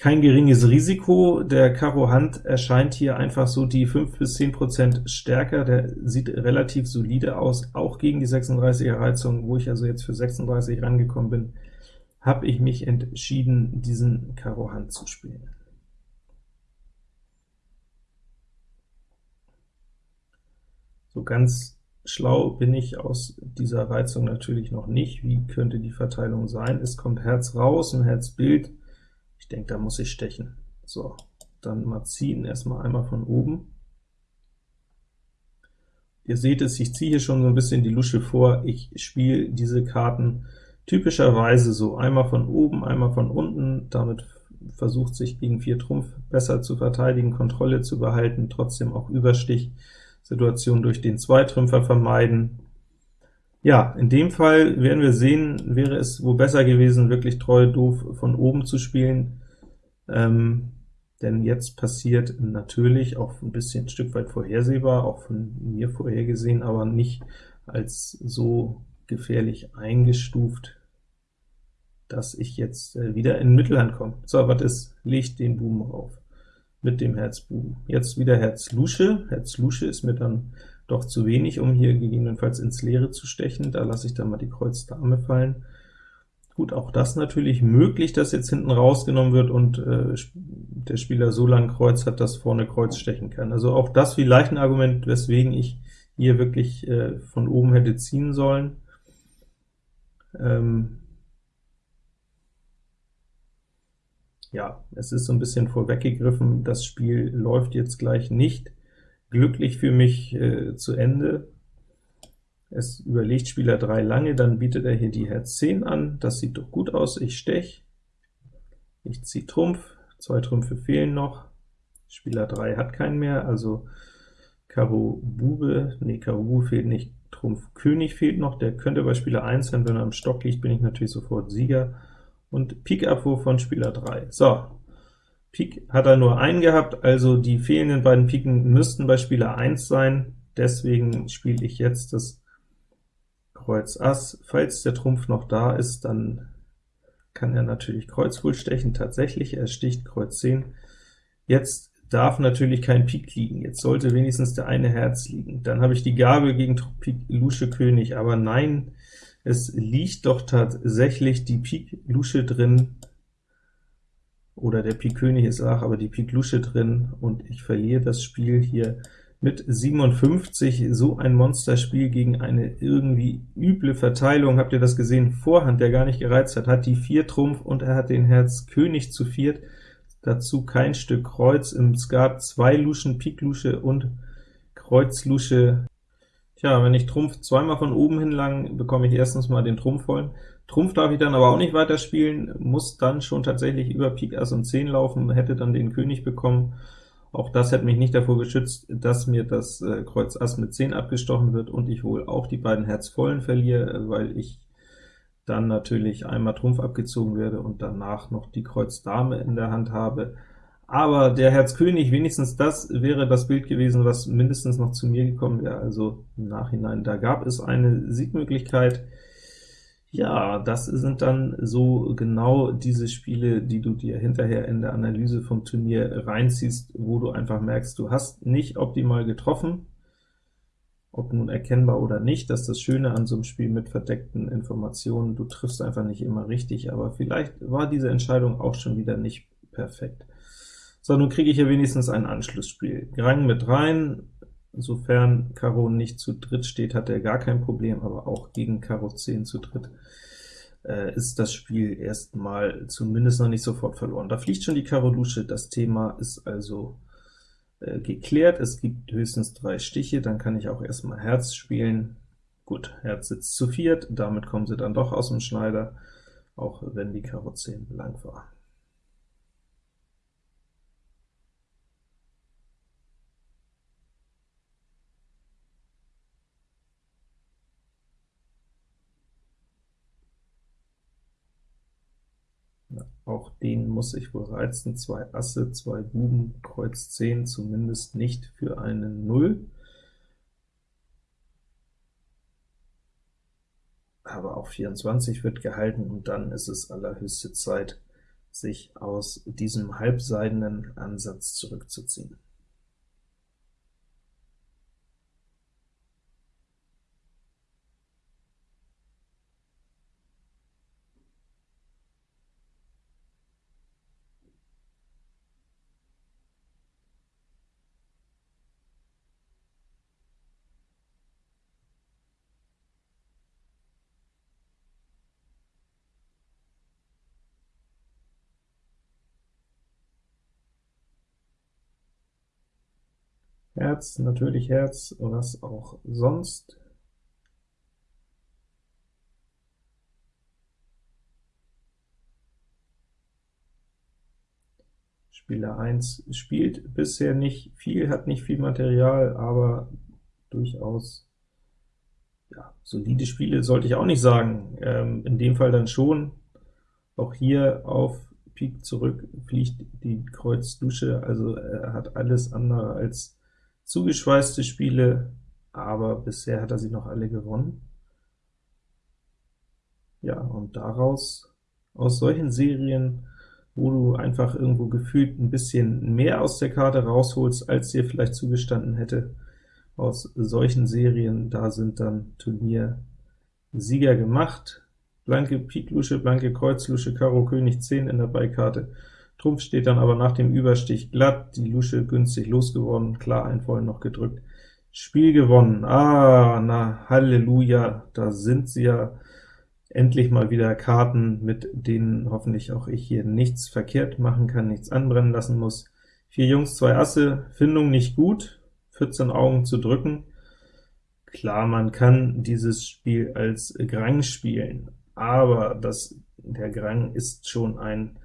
[SPEAKER 1] kein geringes Risiko. Der Karo Hand erscheint hier einfach so die 5 bis 10% stärker, der sieht relativ solide aus, auch gegen die 36er Reizung, wo ich also jetzt für 36 rangekommen bin, habe ich mich entschieden, diesen Karo Hand zu spielen. So ganz Schlau bin ich aus dieser Reizung natürlich noch nicht. Wie könnte die Verteilung sein? Es kommt Herz raus, ein Herzbild. Ich denke, da muss ich stechen. So, dann mal ziehen, erstmal einmal von oben. Ihr seht es, ich ziehe hier schon so ein bisschen die Lusche vor. Ich spiele diese Karten typischerweise so, einmal von oben, einmal von unten. Damit versucht sich gegen 4 Trumpf besser zu verteidigen, Kontrolle zu behalten, trotzdem auch Überstich. Situation durch den Zweitrümpfer vermeiden. Ja, in dem Fall werden wir sehen, wäre es wohl besser gewesen, wirklich treu doof von oben zu spielen, ähm, denn jetzt passiert natürlich auch ein bisschen ein Stück weit vorhersehbar, auch von mir vorhergesehen, aber nicht als so gefährlich eingestuft, dass ich jetzt äh, wieder in Mittelhand komme. So, was ist? Legt den Buben auf mit dem Herz Buben. Jetzt wieder Herz Lusche. Herz Lusche ist mir dann doch zu wenig, um hier gegebenenfalls ins Leere zu stechen. Da lasse ich dann mal die Kreuz Dame fallen. Gut, auch das natürlich möglich, dass jetzt hinten rausgenommen wird und äh, der Spieler so lang Kreuz hat, dass vorne Kreuz stechen kann. Also auch das vielleicht ein Argument, weswegen ich hier wirklich äh, von oben hätte ziehen sollen. Ähm ja, es ist so ein bisschen vorweggegriffen, das Spiel läuft jetzt gleich nicht. Glücklich für mich äh, zu Ende. Es überlegt Spieler 3 lange, dann bietet er hier die Herz 10 an, das sieht doch gut aus, ich stech, ich ziehe Trumpf, zwei Trümpfe fehlen noch, Spieler 3 hat keinen mehr, also Karo Bube, nee, Karo Bube fehlt nicht, Trumpf König fehlt noch, der könnte bei Spieler 1 sein, wenn er am Stock liegt, bin ich natürlich sofort Sieger, und Pik Abwurf von Spieler 3. So, Pik hat er nur einen gehabt, also die fehlenden beiden Piken müssten bei Spieler 1 sein, deswegen spiele ich jetzt das Kreuz Ass. Falls der Trumpf noch da ist, dann kann er natürlich Kreuz wohl stechen. Tatsächlich, er sticht Kreuz 10. Jetzt darf natürlich kein Pik liegen. Jetzt sollte wenigstens der eine Herz liegen. Dann habe ich die Gabe gegen Pik Lusche König, aber nein, es liegt doch tatsächlich die Pik Lusche drin, oder der Pik König ist auch, aber die Pik Lusche drin, und ich verliere das Spiel hier mit 57 so ein Monsterspiel gegen eine irgendwie üble Verteilung. Habt ihr das gesehen? Vorhand, der gar nicht gereizt hat, hat die 4 Trumpf und er hat den Herz König zu viert, dazu kein Stück Kreuz. Im Skat zwei Luschen, Pik Lusche und Kreuz Lusche. Tja, wenn ich Trumpf zweimal von oben hin lang, bekomme ich erstens mal den Trumpf vollen. Trumpf darf ich dann aber auch nicht weiterspielen, muss dann schon tatsächlich über Pik Ass und 10 laufen, hätte dann den König bekommen. Auch das hätte mich nicht davor geschützt, dass mir das äh, Kreuz Ass mit 10 abgestochen wird und ich wohl auch die beiden Herzvollen verliere, äh, weil ich dann natürlich einmal Trumpf abgezogen werde und danach noch die Kreuz Dame in der Hand habe. Aber der Herz König, wenigstens das wäre das Bild gewesen, was mindestens noch zu mir gekommen wäre, also im Nachhinein. Da gab es eine Siegmöglichkeit, ja, das sind dann so genau diese Spiele, die du dir hinterher in der Analyse vom Turnier reinziehst, wo du einfach merkst, du hast nicht optimal getroffen, ob nun erkennbar oder nicht, das ist das Schöne an so einem Spiel mit verdeckten Informationen, du triffst einfach nicht immer richtig, aber vielleicht war diese Entscheidung auch schon wieder nicht perfekt. So, nun kriege ich hier wenigstens ein Anschlussspiel. Grang mit rein, Sofern Karo nicht zu dritt steht, hat er gar kein Problem, aber auch gegen Karo 10 zu dritt äh, ist das Spiel erstmal zumindest noch nicht sofort verloren. Da fliegt schon die Karo Lusche, das Thema ist also äh, geklärt. Es gibt höchstens drei Stiche, dann kann ich auch erstmal Herz spielen. Gut, Herz sitzt zu viert, damit kommen sie dann doch aus dem Schneider, auch wenn die Karo 10 blank war. Auch den muss ich wohl reizen. Zwei Asse, zwei Buben, Kreuz 10, zumindest nicht für eine Null. Aber auch 24 wird gehalten, und dann ist es allerhöchste Zeit, sich aus diesem halbseidenen Ansatz zurückzuziehen. Herz, natürlich Herz, was auch sonst. Spieler 1 spielt bisher nicht viel, hat nicht viel Material, aber durchaus ja, solide Spiele sollte ich auch nicht sagen. Ähm, in dem Fall dann schon. Auch hier auf Pik zurück fliegt die Kreuz Dusche, also er hat alles andere als zugeschweißte Spiele, aber bisher hat er sie noch alle gewonnen. Ja, und daraus, aus solchen Serien, wo du einfach irgendwo gefühlt ein bisschen mehr aus der Karte rausholst, als dir vielleicht zugestanden hätte, aus solchen Serien, da sind dann Turniersieger gemacht. blanke Pik Lusche, blanke Kreuz Lusche, Karo König 10 in der Beikarte. Trumpf steht dann aber nach dem Überstich glatt, die Lusche günstig losgeworden, klar ein Vollen noch gedrückt. Spiel gewonnen. Ah, na Halleluja, da sind sie ja endlich mal wieder Karten, mit denen hoffentlich auch ich hier nichts verkehrt machen kann, nichts anbrennen lassen muss. Vier Jungs, zwei Asse, Findung nicht gut, 14 Augen zu drücken. Klar, man kann dieses Spiel als Grang spielen, aber das, der Grang ist schon ein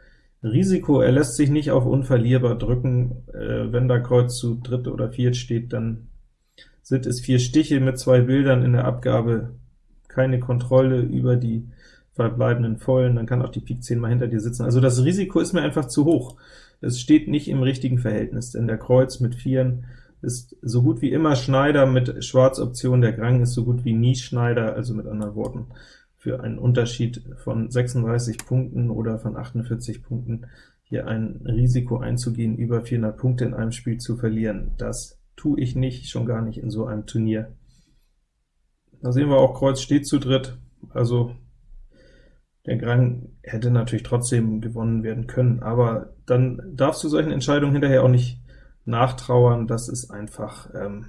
[SPEAKER 1] Risiko. Er lässt sich nicht auf unverlierbar drücken. Äh, wenn da Kreuz zu dritt oder viert steht, dann sind es vier Stiche mit zwei Bildern in der Abgabe, keine Kontrolle über die verbleibenden Vollen, dann kann auch die Pik 10 mal hinter dir sitzen. Also das Risiko ist mir einfach zu hoch. Es steht nicht im richtigen Verhältnis, denn der Kreuz mit Vieren ist so gut wie immer Schneider mit Schwarzoption, der Grang ist so gut wie nie Schneider, also mit anderen Worten, für einen Unterschied von 36 Punkten oder von 48 Punkten hier ein Risiko einzugehen, über 400 Punkte in einem Spiel zu verlieren. Das tue ich nicht, schon gar nicht in so einem Turnier. Da sehen wir auch, Kreuz steht zu dritt, also der Grang hätte natürlich trotzdem gewonnen werden können, aber dann darfst du solchen Entscheidungen hinterher auch nicht nachtrauern, das ist einfach ähm,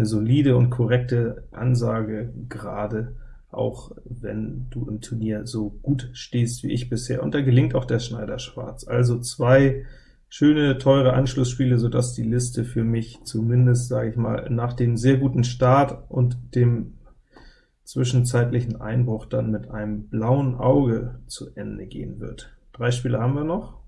[SPEAKER 1] eine solide und korrekte Ansage, gerade auch wenn du im Turnier so gut stehst wie ich bisher, und da gelingt auch der Schneider Schwarz. Also zwei schöne, teure Anschlussspiele, sodass die Liste für mich zumindest, sage ich mal, nach dem sehr guten Start und dem zwischenzeitlichen Einbruch dann mit einem blauen Auge zu Ende gehen wird. Drei Spiele haben wir noch.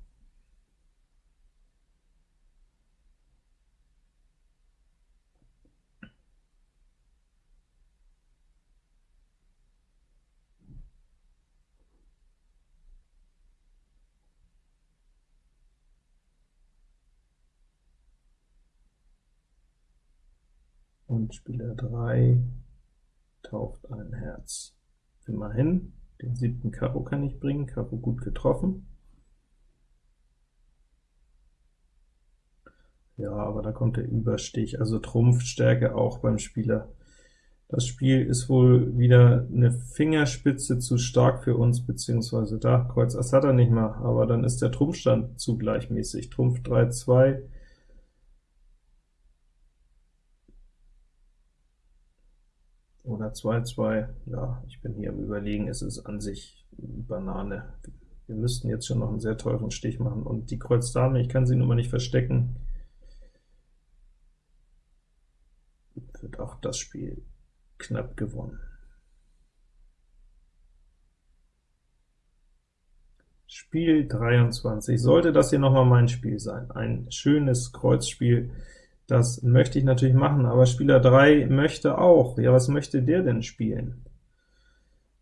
[SPEAKER 1] Spieler 3 taucht ein Herz. Immerhin, den siebten Karo kann ich bringen, Karo gut getroffen. Ja, aber da kommt der Überstich, also Trumpfstärke auch beim Spieler. Das Spiel ist wohl wieder eine Fingerspitze zu stark für uns, beziehungsweise da, Kreuz Ass hat er nicht mal, aber dann ist der Trumpfstand zu gleichmäßig. Trumpf 3, 2, oder 2-2, ja, ich bin hier am überlegen, es ist an sich Banane. Wir müssten jetzt schon noch einen sehr teuren Stich machen, und die Kreuz Dame, ich kann sie nun mal nicht verstecken, wird auch das Spiel knapp gewonnen. Spiel 23. Sollte das hier noch mal mein Spiel sein, ein schönes Kreuzspiel, das möchte ich natürlich machen, aber Spieler 3 möchte auch. Ja, was möchte der denn spielen?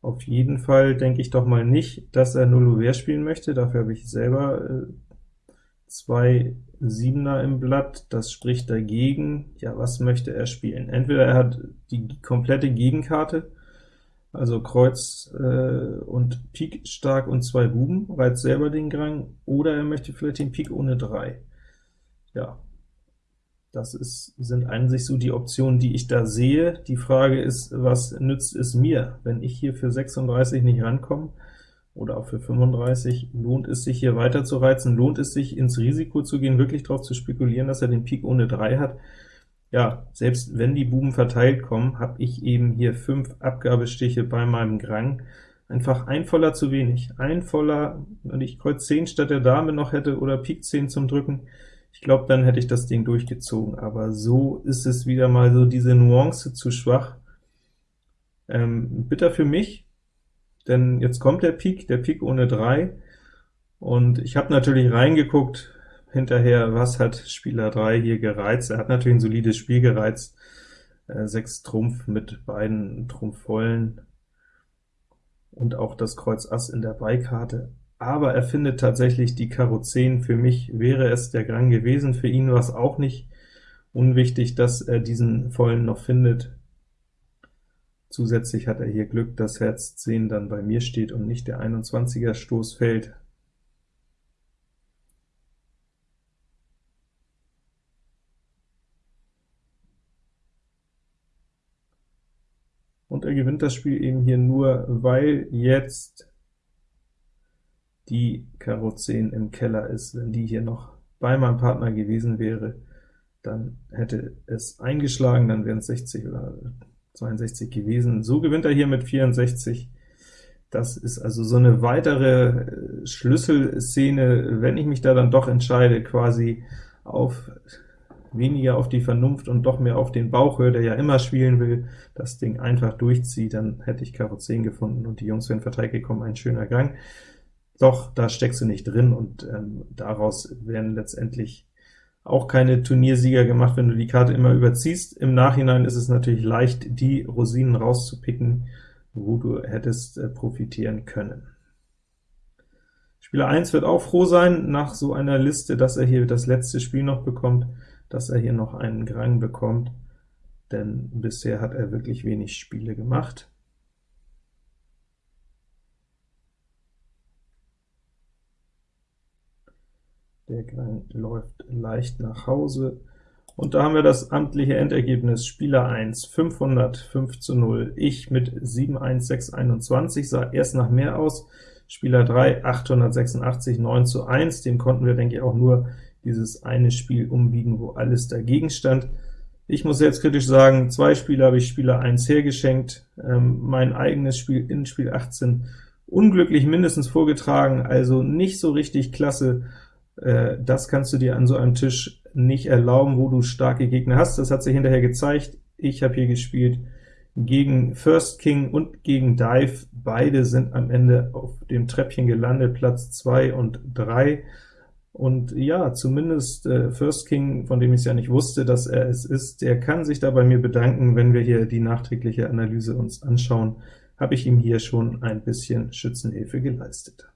[SPEAKER 1] Auf jeden Fall denke ich doch mal nicht, dass er 0 Ouvert spielen möchte, dafür habe ich selber äh, zwei Siebener im Blatt, das spricht dagegen. Ja, was möchte er spielen? Entweder er hat die komplette Gegenkarte, also Kreuz äh, und Pik stark und zwei Buben, reizt selber den Grang, oder er möchte vielleicht den Pik ohne 3. Ja, das ist, sind eigentlich so die Optionen, die ich da sehe. Die Frage ist, was nützt es mir, wenn ich hier für 36 nicht rankomme, oder auch für 35, lohnt es sich hier weiter zu reizen, lohnt es sich ins Risiko zu gehen, wirklich darauf zu spekulieren, dass er den Pik ohne 3 hat? Ja, selbst wenn die Buben verteilt kommen, habe ich eben hier 5 Abgabestiche bei meinem Grang, einfach ein Voller zu wenig. Ein Voller, wenn ich Kreuz 10 statt der Dame noch hätte, oder Pik 10 zum Drücken, ich glaube, dann hätte ich das Ding durchgezogen, aber so ist es wieder mal so diese Nuance zu schwach. Ähm, bitter für mich, denn jetzt kommt der Pik, der Pik ohne 3, und ich habe natürlich reingeguckt hinterher, was hat Spieler 3 hier gereizt. Er hat natürlich ein solides Spiel gereizt, äh, 6 Trumpf mit beiden Trumpfvollen. Und auch das Kreuz Ass in der Beikarte, aber er findet tatsächlich die Karo 10. Für mich wäre es der Grang gewesen, für ihn war es auch nicht unwichtig, dass er diesen vollen noch findet. Zusätzlich hat er hier Glück, dass Herz 10 dann bei mir steht und nicht der 21er Stoß fällt. und er gewinnt das Spiel eben hier nur, weil jetzt die Karo 10 im Keller ist. Wenn die hier noch bei meinem Partner gewesen wäre, dann hätte es eingeschlagen, dann wären es 60 oder 62 gewesen. So gewinnt er hier mit 64. Das ist also so eine weitere äh, Schlüsselszene, wenn ich mich da dann doch entscheide, quasi auf weniger auf die Vernunft und doch mehr auf den Bauch höre, der ja immer spielen will, das Ding einfach durchzieht, dann hätte ich Karo 10 gefunden und die Jungs wären verteilt gekommen, ein schöner Gang. Doch, da steckst du nicht drin, und ähm, daraus werden letztendlich auch keine Turniersieger gemacht, wenn du die Karte immer überziehst. Im Nachhinein ist es natürlich leicht, die Rosinen rauszupicken, wo du hättest äh, profitieren können. Spieler 1 wird auch froh sein, nach so einer Liste, dass er hier das letzte Spiel noch bekommt, dass er hier noch einen Grang bekommt, denn bisher hat er wirklich wenig Spiele gemacht. Der Grang läuft leicht nach Hause. Und da haben wir das amtliche Endergebnis. Spieler 1 505 zu 0, ich mit 71621, sah erst nach mehr aus. Spieler 3 886 9 zu 1, dem konnten wir, denke ich, auch nur dieses eine Spiel umbiegen, wo alles dagegen stand. Ich muss jetzt kritisch sagen, zwei Spiele habe ich Spieler 1 hergeschenkt, ähm, mein eigenes Spiel in Spiel 18 unglücklich mindestens vorgetragen, also nicht so richtig klasse, äh, das kannst du dir an so einem Tisch nicht erlauben, wo du starke Gegner hast. Das hat sich hinterher gezeigt. Ich habe hier gespielt gegen First King und gegen Dive. Beide sind am Ende auf dem Treppchen gelandet, Platz 2 und 3. Und ja, zumindest äh, First King, von dem ich es ja nicht wusste, dass er es ist, der kann sich da bei mir bedanken, wenn wir hier die nachträgliche Analyse uns anschauen, habe ich ihm hier schon ein bisschen Schützenhilfe geleistet.